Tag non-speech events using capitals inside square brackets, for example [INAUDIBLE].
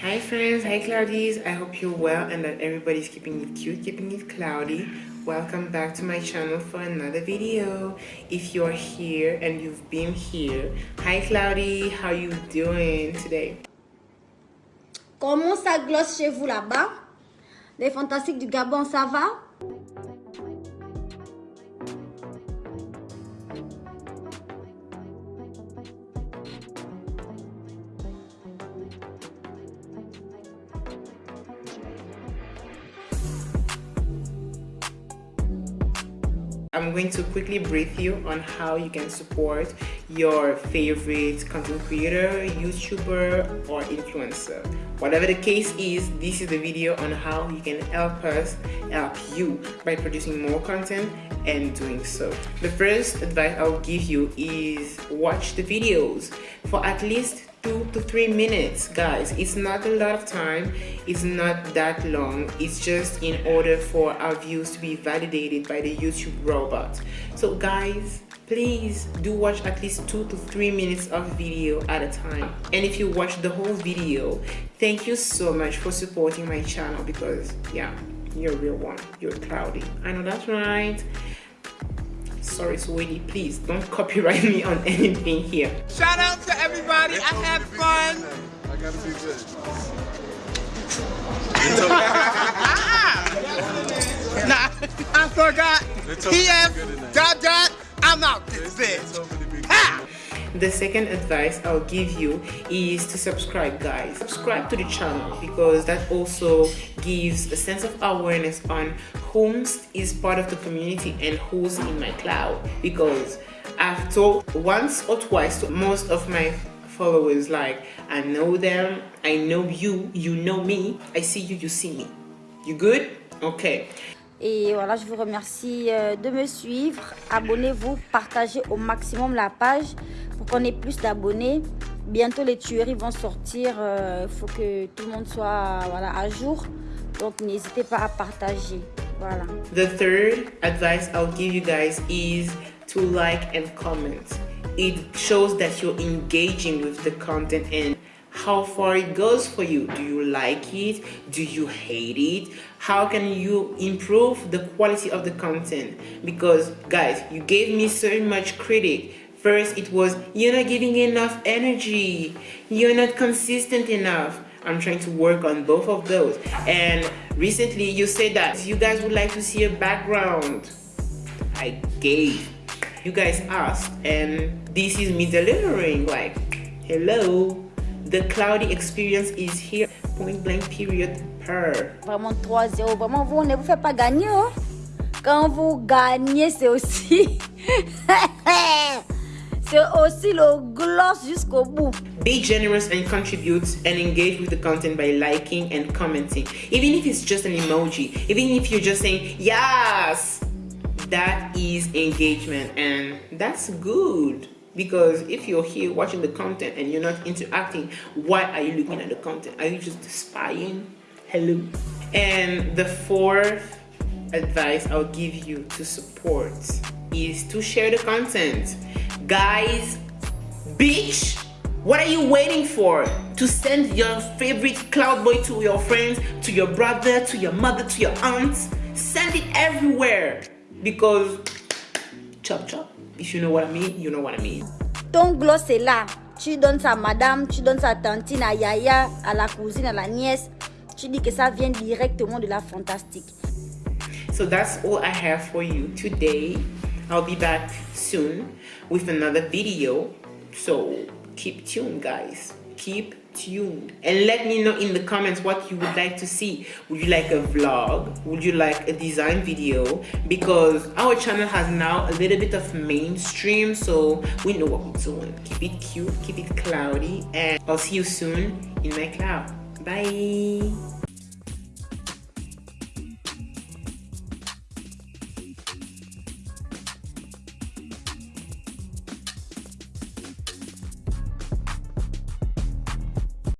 Hi friends, hi cloudies. I hope you're well and that everybody's keeping it cute, keeping it cloudy. Welcome back to my channel for another video. If you're here and you've been here, hi Cloudy, how you doing today? Comment ça glosse chez vous là-bas Les fantastiques du Gabon, ça va I'm going to quickly brief you on how you can support your favorite content creator, YouTuber or influencer. Whatever the case is, this is the video on how you can help us help you by producing more content and doing so. The first advice I'll give you is watch the videos for at least two to three minutes guys. It's not a lot of time. It's not that long. It's just in order for our views to be validated by the youtube robot so guys please do watch at least two to three minutes of video at a time. And if you watch the whole video thank you so much for supporting my channel because yeah you're a real one. You're cloudy. I know that's right. Sorry sweetie please don't [LAUGHS] copyright me on anything here. Shout out to everybody i had fun. I gotta be good nah i forgot pf dot dot i'm out this bitch. the second advice I'll give you is to subscribe guys. Subscribe to the channel because that also gives a sense of awareness on whom is part of the community and who's in my cloud. Because I've told once or twice to most of my followers like I know them I know you you know me I see you you see me you good? Okay Et voilà, je vous remercie euh, de me suivre. Abonnez-vous, partagez au maximum la page pour qu'on ait plus d'abonnés. Bientôt, les tueries vont sortir. Il euh, faut que tout le monde soit voilà, à jour. Donc, n'hésitez pas à partager. Voilà. The third advice I'll give you guys is to like and comment. It shows that you're engaging with the content and how far it goes for you. Do you like it? Do you hate it? How can you improve the quality of the content? Because guys, you gave me so much critic. First, it was, you're not giving enough energy. You're not consistent enough. I'm trying to work on both of those. And recently you said that you guys would like to see a background. I gave. You guys asked and this is me delivering like, hello, the cloudy experience is here. Point blank period per. Vraiment 3-0. Vraiment, vous ne vous faites pas gagner. Hein? Quand vous gagnez, c'est aussi... [LAUGHS] c'est aussi le gloss jusqu'au bout. Be generous and contribute and engage with the content by liking and commenting. Even if it's just an emoji. Even if you're just saying, yes! That is engagement and that's good because if you're here watching the content and you're not interacting why are you looking at the content? Are you just spying? Hello? And the fourth advice i'll give you to support is to share the content. Guys bitch what are you waiting for? To send your favorite cloud boy to your friends to your brother to your mother to your aunts? Send it everywhere because chop chop if you know what I mean, you know what I mean. Ton gloss est là. Tu donnes ça à madame, tu donnes à tantine, à yaya, à la cousine, à la nièce. Tu dis que ça vient directement de la fantastique. So that's all I have for you today. I'll be back soon with another video. So keep tuned guys. Keep tuned and let me know in the comments what you would like to see. Would you like a vlog? Would you like a design video? Because our channel has now a little bit of mainstream so we know what we're doing keep it cute keep it cloudy and i'll see you soon in my cloud. Bye